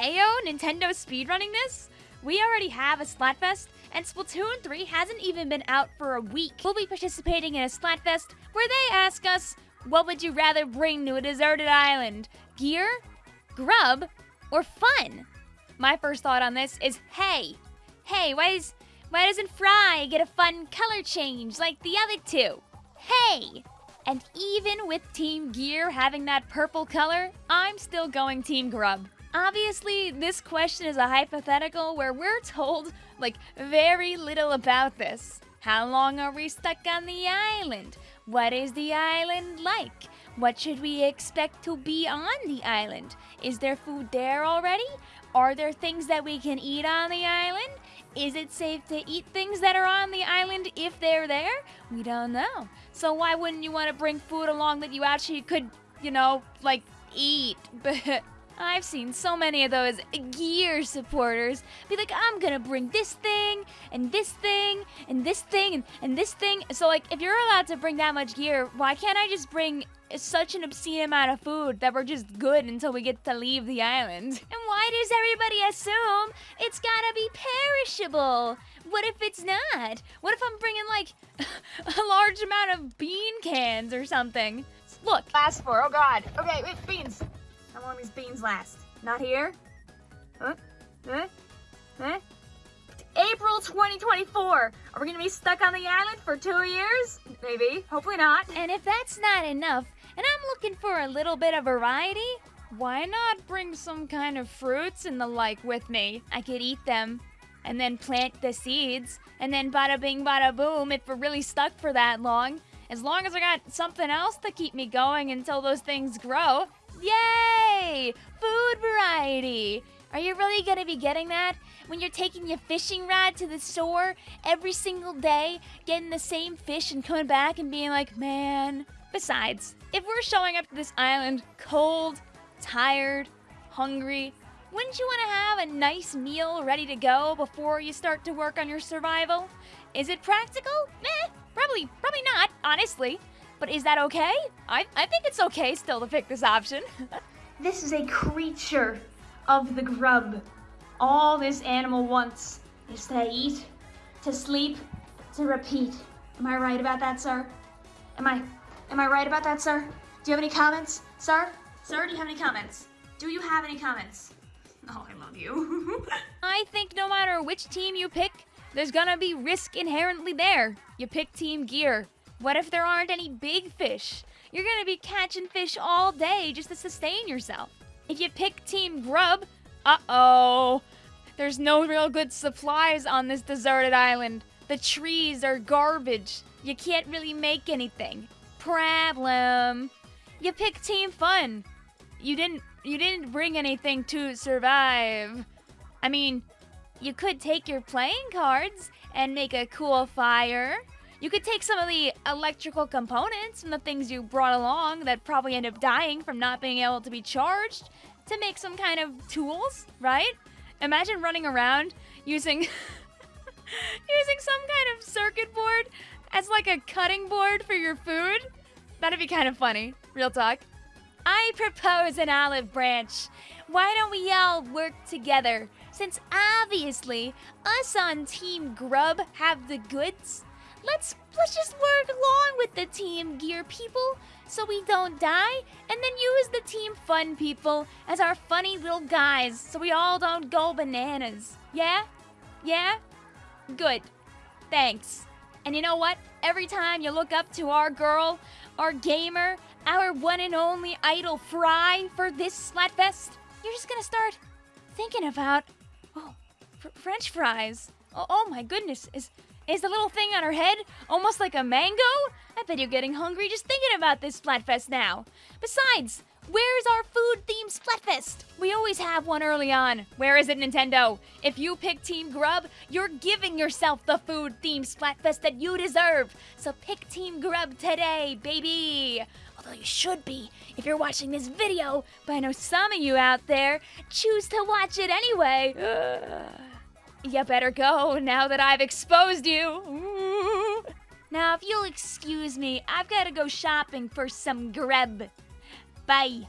Ayo Nintendo speedrunning this? We already have a Splatfest, and Splatoon 3 hasn't even been out for a week. We'll be participating in a Splatfest where they ask us, what would you rather bring to a deserted island? Gear, grub, or fun? My first thought on this is, hey, hey, why is why doesn't Frye get a fun color change like the other two? Hey! And even with Team Gear having that purple color, I'm still going Team Grub. Obviously, this question is a hypothetical where we're told, like, very little about this. How long are we stuck on the island? What is the island like? What should we expect to be on the island? Is there food there already? Are there things that we can eat on the island? Is it safe to eat things that are on the island if they're there? We don't know. So why wouldn't you want to bring food along that you actually could, you know, like eat? But I've seen so many of those gear supporters be like, I'm gonna bring this thing, and this thing, and this thing, and, and this thing. So, like, if you're allowed to bring that much gear, why can't I just bring such an obscene amount of food that we're just good until we get to leave the island? And why does everybody assume it's gotta be perishable? What if it's not? What if I'm bringing, like, a large amount of bean cans or something? Look. Last four. Oh, God. Okay, wait, beans. How long these beans last? Not here? Huh? Huh? Huh? April 2024. Are we gonna be stuck on the island for two years? Maybe. Hopefully not. And if that's not enough, and I'm looking for a little bit of variety, why not bring some kind of fruits and the like with me? I could eat them and then plant the seeds, and then bada bing bada boom if we're really stuck for that long. As long as I got something else to keep me going until those things grow. Yay! Food variety! Are you really gonna be getting that? When you're taking your fishing rod to the store every single day, getting the same fish and coming back and being like, man. Besides, if we're showing up to this island cold, tired, hungry, wouldn't you want to have a nice meal ready to go before you start to work on your survival? Is it practical? Eh, probably, probably not, honestly. But is that okay? I, I think it's okay still to pick this option. this is a creature of the grub. All this animal wants is to eat, to sleep, to repeat. Am I right about that, sir? Am I, am I right about that, sir? Do you have any comments, sir? Sir, do you have any comments? Do you have any comments? Oh, I love you. I think no matter which team you pick, there's gonna be risk inherently there. You pick Team Gear. What if there aren't any big fish? You're gonna be catching fish all day just to sustain yourself. If you pick Team Grub, uh-oh. There's no real good supplies on this deserted island. The trees are garbage. You can't really make anything. Problem. You pick Team Fun. You didn't you didn't bring anything to survive. I mean, you could take your playing cards and make a cool fire. You could take some of the electrical components and the things you brought along that probably end up dying from not being able to be charged to make some kind of tools, right? Imagine running around using using some kind of circuit board as like a cutting board for your food. That'd be kind of funny. Real talk. I propose an olive branch. Why don't we all work together? Since obviously us on Team Grub have the goods, let's let's just work along with the Team Gear people so we don't die, and then use the Team Fun people as our funny little guys so we all don't go bananas. Yeah? Yeah? Good. Thanks. And you know what? Every time you look up to our girl, our gamer, our one and only idol Frye for this Splatfest, you're just gonna start thinking about, oh, fr French fries. Oh, oh, my goodness, is is the little thing on her head almost like a mango? I bet you're getting hungry just thinking about this Splatfest now. Besides, Where's our food themed Splatfest? We always have one early on. Where is it, Nintendo? If you pick Team Grub, you're giving yourself the food themed Splatfest that you deserve. So pick Team Grub today, baby. Although you should be if you're watching this video, but I know some of you out there choose to watch it anyway. You better go now that I've exposed you. Now, if you'll excuse me, I've got to go shopping for some grub. Bye.